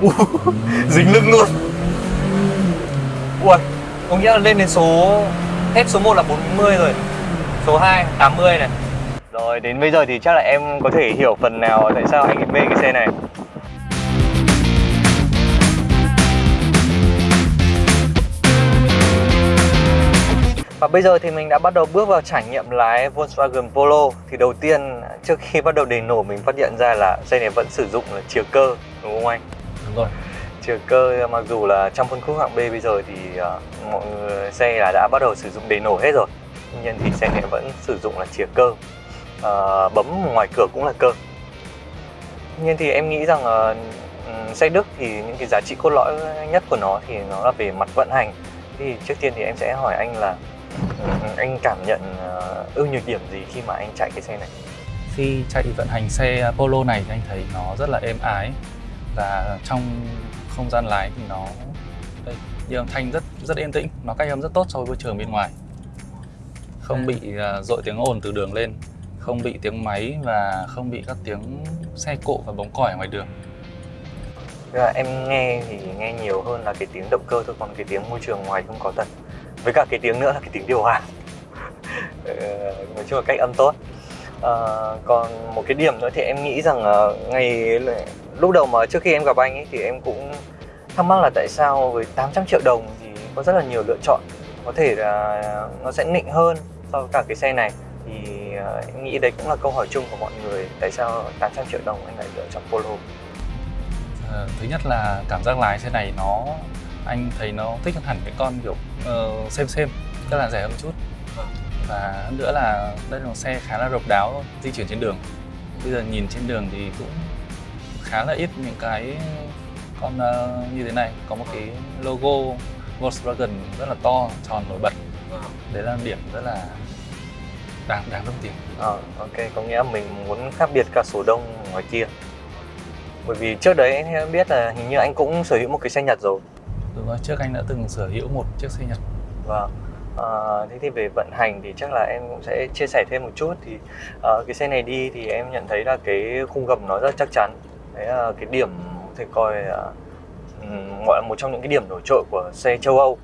Dính lưng luôn. Ui Có nghĩa là lên đến số Hết số 1 là 40 rồi. Số 2 80 này. Rồi đến bây giờ thì chắc là em có thể hiểu phần nào Tại sao anh ấy mê cái xe này. Và bây giờ thì mình đã bắt đầu bước vào trải nghiệm lái Volkswagen Polo. Thì đầu tiên trước khi bắt đầu đề nổ mình phát hiện ra là xe này vẫn sử dụng là chìa cơ đúng không anh? Đúng rồi. Chìa cơ mặc dù là trong phân khúc hạng B bây giờ thì uh, mọi người xe là đã bắt đầu sử dụng đề nổ hết rồi. Tuy nhiên thì xe này vẫn sử dụng là chìa cơ. Uh, Bấm ngoài cửa cũng là cơ. Tuy nhiên thì em nghĩ rằng uh, xe Đức thì những cái giá trị cốt lõi nhất của nó thì nó là về mặt vận hành. Thì trước tiên thì em sẽ hỏi anh là anh cảm nhận uh, ưu nhược điểm gì khi mà anh chạy cái xe này? Khi chạy vận hành xe Polo này thì anh thấy nó rất là êm ái và trong không gian lái thì nó đây như âm thanh rất rất yên tĩnh. Nó cách âm rất tốt so với môi trường bên ngoài. Không bị uh, dội tiếng ồn từ đường lên. Không bị tiếng máy và không bị các tiếng xe cộ và bóng còi ở ngoài đường. Là em nghe thì nghe nhiều hơn là cái tiếng động cơ thôi còn cái tiếng môi trường ngoài không có thật. Với cả cái tiếng nữa là cái tiếng điều hòa. Ờ, nói chung là cách âm tốt. À, còn một cái điểm nữa thì em nghĩ rằng uh, ngày lúc đầu mà trước khi em gặp anh ấy thì em cũng thắc mắc là tại sao với 800 triệu đồng thì có rất là nhiều lựa chọn. Có thể là nó sẽ nịnh hơn so với cả cái xe này. Thì ờ, em nghĩ đấy cũng là câu hỏi chung của mọi người tại sao 800 triệu đồng anh lại lựa chọn Polo? À, thứ nhất là cảm giác lái xe này nó anh thấy nó thích hơn hẳn cái con kiểu uh, xem xem tức là rẻ hơn một chút. Và hơn nữa là đây là một xe khá là độc đáo di chuyển trên đường. Bây giờ nhìn trên đường thì cũng khá là ít những cái con uh, như thế này. Có một cái logo Volkswagen rất là to tròn nổi bật. Đấy là điểm rất là đáng đáng đồng tiền à, ok có nghĩa mình muốn khác biệt cả số đông ngoài kia. Bởi vì trước đấy em biết là hình như anh cũng sở hữu một cái xe Nhật rồi. Đúng rồi, trước anh đã từng sở hữu một chiếc xe Nhật. Vâng. À, Thế thì về vận hành thì chắc là em cũng sẽ chia sẻ thêm một chút. Thì à, cái xe này đi thì em nhận thấy là cái khung gầm nó rất chắc chắn Đấy là cái điểm có coi à, gọi là một trong những cái điểm nổi trội của xe châu Âu.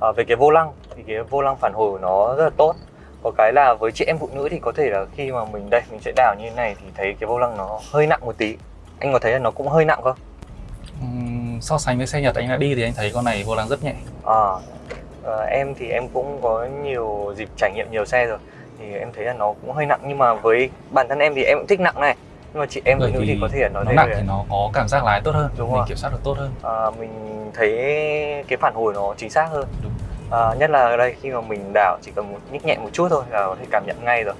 À, Về cái vô lăng thì cái vô lăng phản hồi của nó rất là tốt. Có cái là với chị em phụ nữ thì có thể là khi mà mình đây mình sẽ đảo như thế này thì thấy cái vô lăng nó hơi nặng một tí. Anh có thấy là nó cũng hơi nặng không? Uhm, so sánh với xe nhật anh đã đi thì anh thấy con này vô lăng rất nhẹ. À, à em thì em cũng có nhiều dịp trải nghiệm nhiều xe rồi. Thì em thấy là nó cũng hơi nặng. Nhưng mà với bản thân em thì em cũng thích nặng này nhưng mà chị em nữ thì có thể là nó nặng thì nó có cảm giác lái tốt hơn đúng mình rồi. kiểm soát được tốt hơn. À, mình thấy cái phản hồi nó chính xác hơn. Đúng. À, nhất là ở đây khi mà mình đảo chỉ cần một nhích nhẹ một chút thôi là có thể cảm nhận ngay rồi.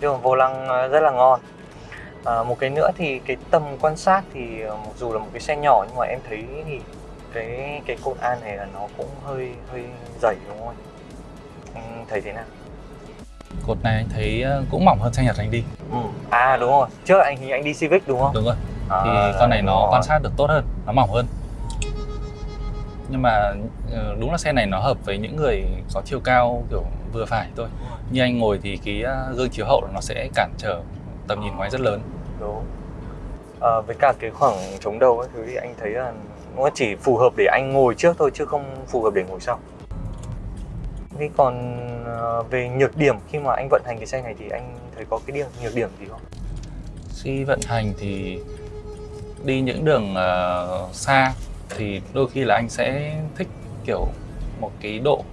Nhưng mà vô lăng à, rất là ngon. À, một cái nữa thì cái tầm quan sát thì ờ, mặc dù là một cái xe nhỏ nhưng mà em thấy thì cái cái cột an này là nó cũng hơi hơi dày đúng không? Anh thấy thế nào cột này anh thấy ờ, cũng mỏng hơn xe nhật anh đi. Ừ. à đúng rồi. Trước anh thì anh đi civic đúng không? Đúng rồi. À, thì con này nó rồi. quan sát được tốt hơn nó mỏng hơn. Nhưng mà ờ, đúng là xe này nó hợp với những người có chiều cao kiểu vừa phải thôi. Như anh ngồi thì cái gương chiếu hậu nó sẽ cản trở tầm nhìn ngoài rất lớn. Đúng. À, với cả cái khoảng chống đầu ấy thứ thì anh thấy là nó chỉ phù hợp để anh ngồi trước thôi chứ không phù hợp để ngồi sau thế còn à, về nhược điểm khi mà anh vận hành cái xe này thì anh thấy có cái điểm nhược điểm gì không khi vận hành thì đi những đường uh, xa thì đôi khi là anh sẽ thích kiểu một cái độ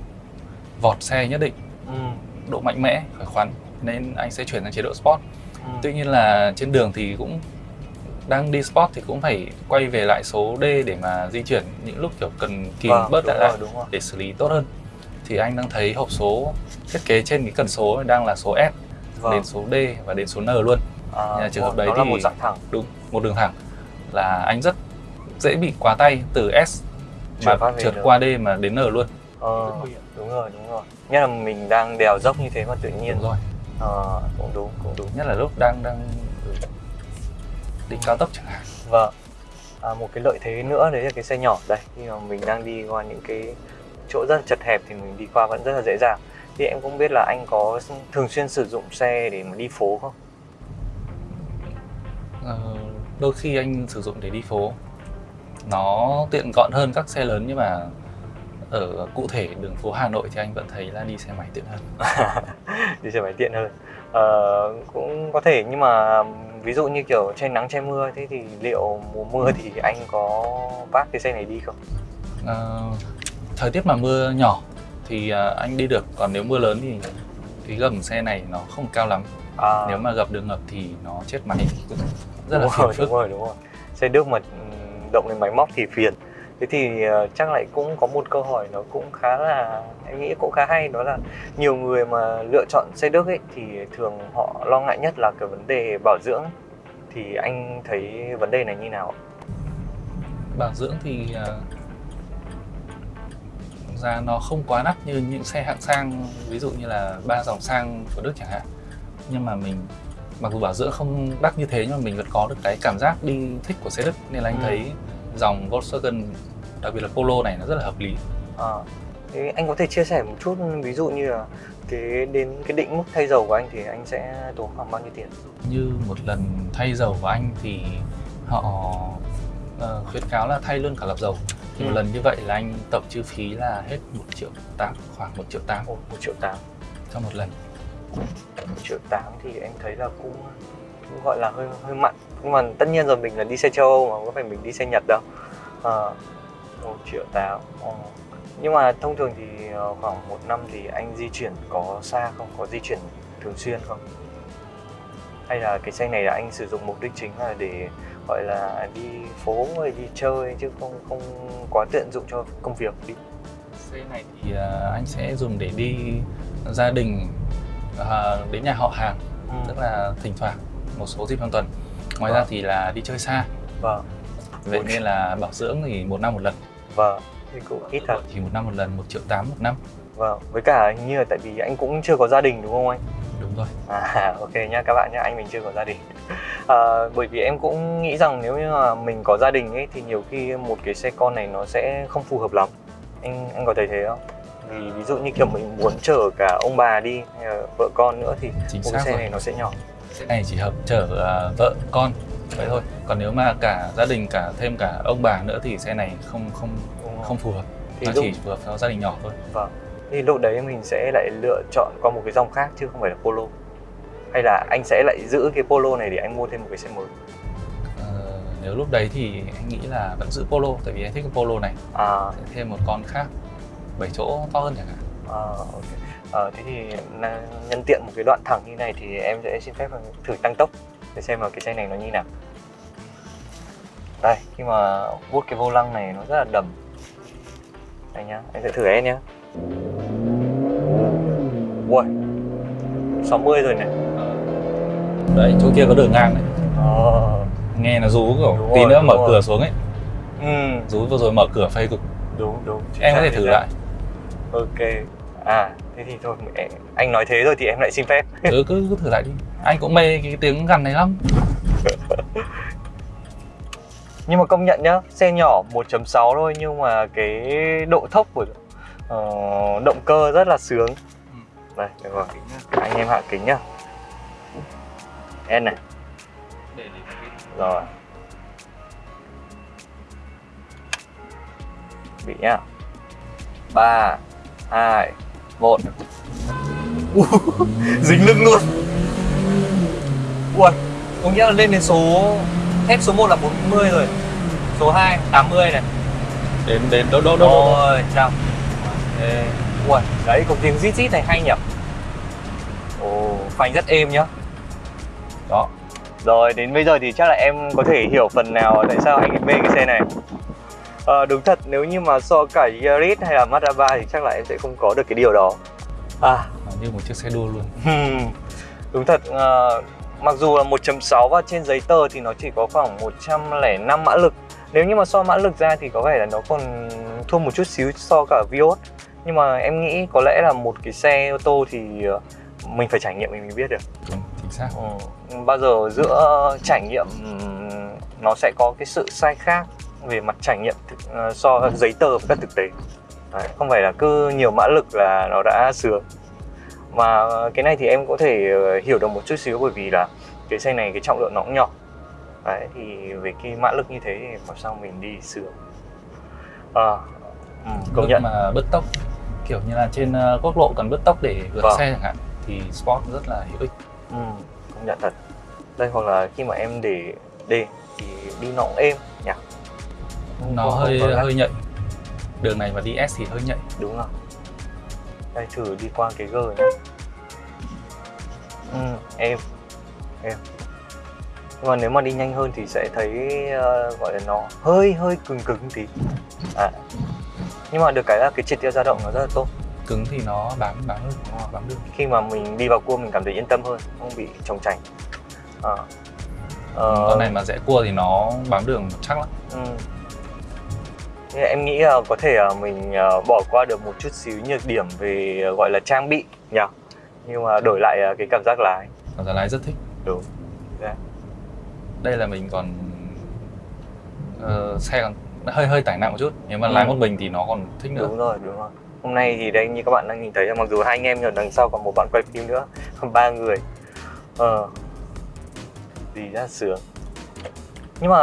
vọt xe nhất định ừ. độ mạnh mẽ khỏe khoắn nên anh sẽ chuyển sang chế độ sport ừ. tuy nhiên là trên đường thì cũng đang đi sport thì cũng phải quay về lại số D để mà di chuyển những lúc kiểu cần kìm vâng, bớt lại lại để xử lý tốt hơn thì anh đang thấy hộp số thiết kế trên cái cần số đang là số S vâng. đến số D và đến số N luôn. À, trường hợp đấy thì một dạng thẳng. đúng một đường thẳng là anh rất dễ bị quá tay từ S mà trượt qua D mà đến N luôn. Ờ, đúng rồi đúng rồi. Nhất là mình đang đèo dốc như thế mà tự nhiên. Đúng rồi. Ờ, cũng đúng cũng đúng. Nhất là lúc đang đang đi cao tốc chẳng hạn. Vâng. À, một cái lợi thế nữa đấy là cái xe nhỏ. Đây khi mà mình đang đi qua những cái chỗ rất chật hẹp thì mình đi qua vẫn rất là dễ dàng. Thì em cũng biết là anh có thường xuyên sử dụng xe để mà đi phố không? Ờ, đôi khi anh sử dụng để đi phố. Nó tiện gọn hơn các xe lớn nhưng mà ở cụ thể đường phố Hà Nội thì anh vẫn thấy là đi xe máy tiện hơn. đi xe máy tiện hơn. Ờ, cũng có thể nhưng mà ví dụ như kiểu che nắng che mưa thế thì liệu mùa mưa thì anh có vác cái xe này đi không? Ờ, thời tiết mà mưa nhỏ thì à, anh đi được còn nếu mưa lớn thì cái gầm xe này nó không cao lắm. À, nếu mà gặp đường ngập thì nó chết máy. Rất là đúng phiền rồi, phức. đúng rồi đúng rồi. Xe đức mà động đến máy móc thì phiền. Thế thì ờ, chắc lại cũng có một câu hỏi nó cũng khá là em nghĩ cũng khá hay đó là nhiều người mà lựa chọn xe đức ấy thì thường họ lo ngại nhất là cái vấn đề bảo dưỡng. Thì anh thấy vấn đề này như nào bảo dưỡng thì à, ra nó không quá đắt như những xe hạng sang ví dụ như là ba dòng sang của Đức chẳng hạn nhưng mà mình mặc dù bảo dưỡng không đắt như thế nhưng mà mình vẫn có được cái cảm giác đi thích của xe Đức nên là anh Ừ. thấy dòng Volkswagen đặc biệt là Polo này nó rất là hợp lý À, thế anh có thể chia sẻ một chút ví dụ như là cái đến cái định mức thay dầu của anh thì anh sẽ tốn khoảng bao nhiêu tiền? như một lần thay dầu của anh thì họ ờ, khuyến cáo là thay luôn cả lọc dầu. Thì Ừ. một lần như vậy là anh tổng chi phí là hết 1 triệu 8 khoảng 1 triệu 8 Ồ, 1 triệu 8 cho một lần. 1 triệu 8 thì em thấy là cũng, cũng gọi là hơi hơi mặn. Nhưng mà tất nhiên rồi mình là đi xe châu Âu mà không phải mình đi xe Nhật đâu. À, 1 triệu 8 Ồ. nhưng mà thông thường thì ờ, khoảng một năm thì anh di chuyển có xa không? Có di chuyển thường xuyên không? Hay là cái xe này là anh sử dụng mục đích chính là để gọi là đi phố hay đi chơi chứ không không quá tiện dụng cho công việc đi xe này thì ờ, anh sẽ dùng để đi gia đình ờ, đến nhà họ hàng ừ. tức là thỉnh thoảng một số dịp trong tuần ngoài ra Vâng. thì là đi chơi xa vâng vậy nên là bảo dưỡng thì một năm một lần vâng thì cũng ít thật thì một năm một lần một triệu tám một năm Vâng, với cả hình như là tại vì anh cũng chưa có gia đình đúng không anh? đúng rồi À, ok nhá các bạn nhá, anh mình chưa có gia đình. À, bởi vì em cũng nghĩ rằng nếu như mà mình có gia đình ấy thì nhiều khi một cái xe con này nó sẽ không phù hợp lắm. Anh anh có thấy thế không? Vì ví dụ như kiểu mình muốn chở cả ông bà đi hay là vợ con nữa thì chính một cái xe rồi này nó sẽ nhỏ. xe này chỉ hợp chở ờ, vợ con vậy thôi còn nếu mà cả gia đình cả thêm cả ông bà nữa thì xe này không không Đúng không? phù hợp Thì nó lúc chỉ phù hợp cho gia đình nhỏ thôi vâng. Thì lúc đấy mình sẽ lại lựa chọn qua một cái dòng khác chứ không phải là Polo. Hay là anh sẽ lại giữ cái Polo này để anh mua thêm một cái xe mới. Ờ, nếu lúc đấy thì anh nghĩ là vẫn giữ polo tại vì anh thích cái polo này À, Sẽ thêm một con khác 7 chỗ to hơn chẳng hạn À, ok. Ờ, thế thì nhân tiện một cái đoạn thẳng như này thì em sẽ xin phép thử tăng tốc để xem là cái xe này nó như nào. Đây, khi mà vuốt cái vô lăng này nó rất là đầm. Đây nhá, em sẽ thử em nhá. Ui, 60 rồi này. Đấy chỗ kia có đường ngang đấy Ờ, nghe nó rú kiểu Đúng tí rồi, nữa mở rồi. cửa xuống ấy. Ừ, rú vừa rồi mở cửa phây cực. Đúng đúng. em có thể thử lại. Ok. À, thế thì thôi, anh nói thế rồi thì em lại xin phép. ừ, cứ, cứ thử lại đi. Anh cũng mê cái tiếng gằn này lắm. Nhưng mà công nhận nhá xe nhỏ 1.6 thôi nhưng mà cái độ thốc của ờ, động cơ rất là sướng. Đây được rồi. Anh em hạ kính nhá N này. Rồi. Bị nhá. Ba hai một. Dính lưng luôn. Ui có nghĩa là lên đến số hết số 1 là 40 rồi. Số 2 80 này. Đến đến đâu đâu đâu, trăm Ê, Ui, đấy có tiếng rít rít này hay nhỉ? Ồ, phanh rất êm nhá Đó. Rồi, đến bây giờ thì chắc là em có thể hiểu phần nào tại sao anh ấy mê cái xe này. Ờ, đúng thật, nếu như mà so cả Yaris hay là Mazda 3 thì chắc là em sẽ không có được cái điều đó. À, như một chiếc xe đua luôn. Đúng thật ờ, mặc dù là 1.6 và trên giấy tờ thì nó chỉ có khoảng 105 mã lực. Nếu như mà so mã lực ra thì có vẻ là nó còn thua một chút xíu so cả Vios. Nhưng mà em nghĩ có lẽ là một cái xe ô tô thì ờ, mình phải trải nghiệm mình mới biết được xác. Ừ. bao giờ giữa trải nghiệm ừm, nó sẽ có cái sự sai khác về mặt trải nghiệm thực, ờ, so giấy tờ với các thực tế? Đấy, không phải là cứ nhiều mã lực là nó đã sướng mà cái này thì em có thể ờ, hiểu được một chút xíu bởi vì là cái xe này cái trọng lượng nó cũng nhỏ. Đấy thì về cái mã lực như thế thì làm sao mình đi sướng à, ừ, công nhận. mà bứt tốc kiểu như là trên ờ, quốc lộ cần bứt tốc để vượt Vâng. xe chẳng hạn thì sport rất là hữu ích ừ, công nhận thật. Đây hoặc là khi mà em để D thì đi nó cũng êm nhỉ? Không nó có- hơi không hơi nhạy. Đường này mà đi S thì hơi nhạy. Đúng rồi. Đây thử đi qua cái G nhé ừ, em em nhưng mà nếu mà đi nhanh hơn thì sẽ thấy ờ, gọi là nó hơi hơi cứng cứng tí. À. nhưng mà được cái là cái triệt tiêu dao động nó rất là tốt cứng thì nó bám bám được bám được. Khi mà mình đi vào cua mình cảm thấy yên tâm hơn không bị trồng chành à. Ờ, con này mà rẽ cua thì nó bám đường chắc lắm. Ừ. Em nghĩ là có thể mình ờ, bỏ qua được một chút xíu nhược điểm về ờ, gọi là trang bị nhỉ? Nhưng mà đổi lại ờ, cái cảm giác lái. Cảm giác lái rất thích. Đúng. Dạ. đây là mình còn ờ, xe còn hơi hơi tải nặng một chút. Nếu mà Ừ. lái một mình thì nó còn thích nữa. Đúng rồi đúng rồi hôm nay thì đây như các bạn đang nhìn thấy mặc dù hai anh em mà đằng sau còn một bạn quay phim nữa ba người. Ờ. Gì ra sướng. Nhưng mà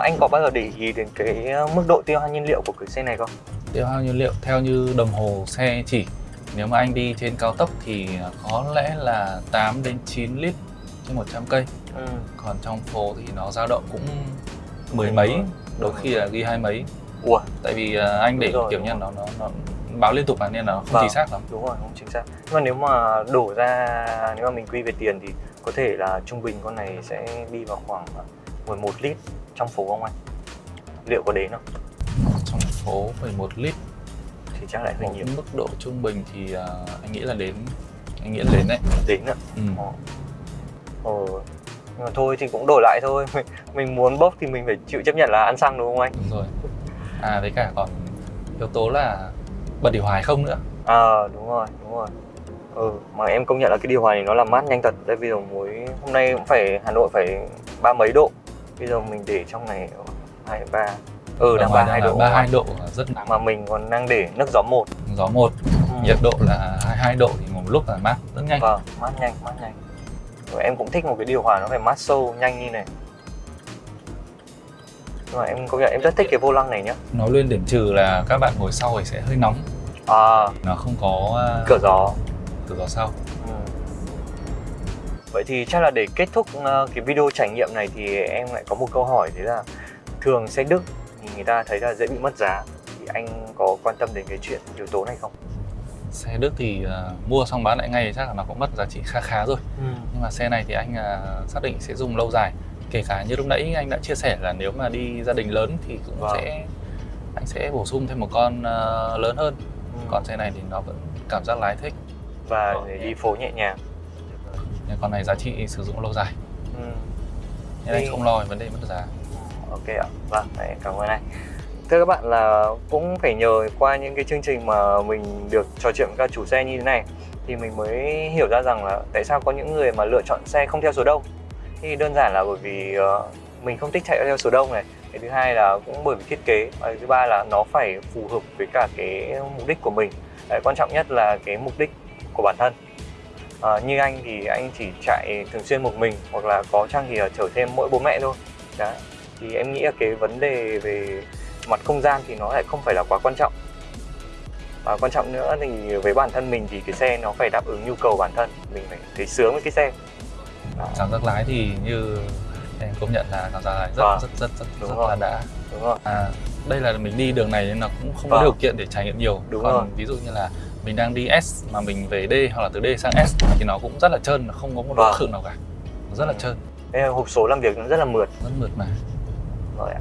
anh có bao giờ để ý đến cái ờ, mức độ tiêu hao nhiên liệu của cái xe này không? Tiêu hao nhiên liệu theo như đồng hồ xe chỉ. Nếu mà anh đi trên cao tốc thì có lẽ là 8 đến 9 lít trên 100 cây. Ừ. còn trong phố thì nó dao động cũng mười mấy đôi khi là ghi hai mấy. Ủa? Tại vì ờ, anh để rồi, kiểu như nó nó nó báo liên tục mà nên là không Vâng. chính xác lắm. đúng rồi không chính xác. Nhưng mà nếu mà đổ ra nếu mà mình quy về tiền thì có thể là trung bình con này sẽ đi vào khoảng 11 lít trong phố không anh? Liệu có đến không? Trong phố 11 lít. Thì chắc lại hơi nhiều. mức độ trung bình thì ờ, anh nghĩ là đến anh nghĩ là đến đấy. Đến ạ? Ừ. Ồ. Ồ. nhưng mà thôi thì cũng đổi lại thôi. Mình, mình muốn bốc thì mình phải chịu chấp nhận là ăn xăng đúng không anh? Đúng rồi. À với cả còn yếu tố là bật điều hòa hay không nữa? À đúng rồi đúng rồi. Ừ mà em công nhận là cái điều hòa này nó làm mát nhanh thật. Đây bây giờ mới hôm nay cũng phải hà nội phải ba mấy độ. Bây giờ mình để trong này hai ba. Ừ đang ba hai độ. ba hai độ rất nắng. Mà mình còn đang để nước gió một. Gió một Ừ. nhiệt độ là 22 độ thì một lúc là mát rất nhanh. Vâng mát nhanh mát nhanh. Rồi em cũng thích một cái điều hòa nó phải mát sâu nhanh như này nhưng mà em công nhận em rất thích cái vô lăng này nhá. Nói lên điểm trừ là các bạn ngồi sau thì sẽ hơi nóng. À. Nó không có à, cửa gió. cửa gió sau. Ừ. Vậy thì chắc là để kết thúc ờ, cái video trải nghiệm này thì em lại có một câu hỏi đấy là thường xe Đức thì người ta thấy là dễ bị mất giá. Thì anh có quan tâm đến cái chuyện yếu tố này không? xe Đức thì à, mua xong bán lại ngay chắc là nó cũng mất giá trị khá khá rồi. Nhưng mà xe này thì anh à, xác định sẽ dùng lâu dài kể cả như lúc nãy anh đã chia sẻ là nếu mà đi gia đình lớn thì cũng Vâng. sẽ anh sẽ bổ sung thêm một con à, lớn hơn Ừ. còn xe này thì nó vẫn cảm giác lái thích và để đi phố nhẹ nhàng. nhưng con này giá trị sử dụng lâu dài Ừ. nên anh không lo về vấn đề mất giá Ok ạ. Vâng, cảm ơn anh. Thưa các bạn là cũng phải nhờ qua những cái chương trình mà mình được trò chuyện với các chủ xe như thế này thì mình mới hiểu ra rằng là tại sao có những người mà lựa chọn xe không theo số đông. Thì đơn giản là bởi vì uh, mình không thích chạy theo số đông này. Cái thứ hai là cũng bởi vì thiết kế và cái thứ ba là nó phải phù hợp với cả cái mục đích của mình. Đấy, quan trọng nhất là cái mục đích của bản thân. Ờ, như anh thì anh chỉ chạy thường xuyên một mình hoặc là có chăng thì là chở thêm mỗi bố mẹ thôi. Đấy thì em nghĩ là cái vấn đề về mặt không gian thì nó lại không phải là quá quan trọng và quan trọng nữa thì với bản thân mình thì cái xe nó phải đáp ứng nhu cầu bản thân mình phải thấy sướng với cái xe cảm giác lái thì như em công nhận là cảm giác lái rất Vâng. rất rất rất, rất rồi. là đã đúng không à, đây là mình đi đường này nên là cũng không có Vâng. điều kiện để trải nghiệm nhiều Đúng còn rồi. ví dụ như là mình đang đi S mà mình về D hoặc là từ D sang S thì nó cũng rất là trơn nó không có một độ Vâng. khựng nào cả nó rất là trơn là hộp số làm việc nó rất là mượt rất mượt mà rồi ạ